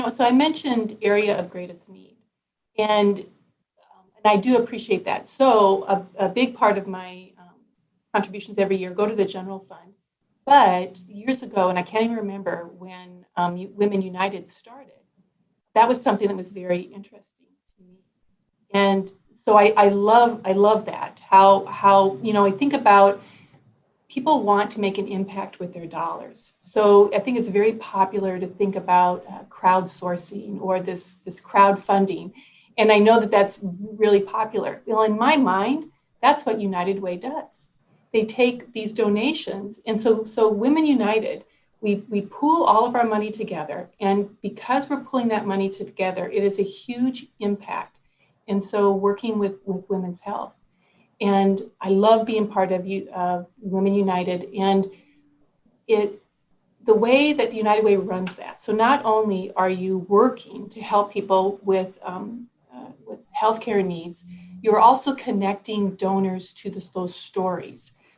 know, so I mentioned area of greatest need, and um, and I do appreciate that. So a, a big part of my um, contributions every year go to the general fund. But years ago, and I can't even remember when um, Women United started, that was something that was very interesting to me. And so I, I love I love that how how you know I think about people want to make an impact with their dollars. So I think it's very popular to think about uh, crowdsourcing or this, this crowdfunding. And I know that that's really popular. Well, in my mind, that's what United Way does. They take these donations. And so, so Women United, we, we pool all of our money together. And because we're pulling that money together, it is a huge impact. And so working with, with women's health. And I love being part of uh, Women United and it the way that the United Way runs that. So not only are you working to help people with, um, uh, with healthcare needs, you're also connecting donors to those stories.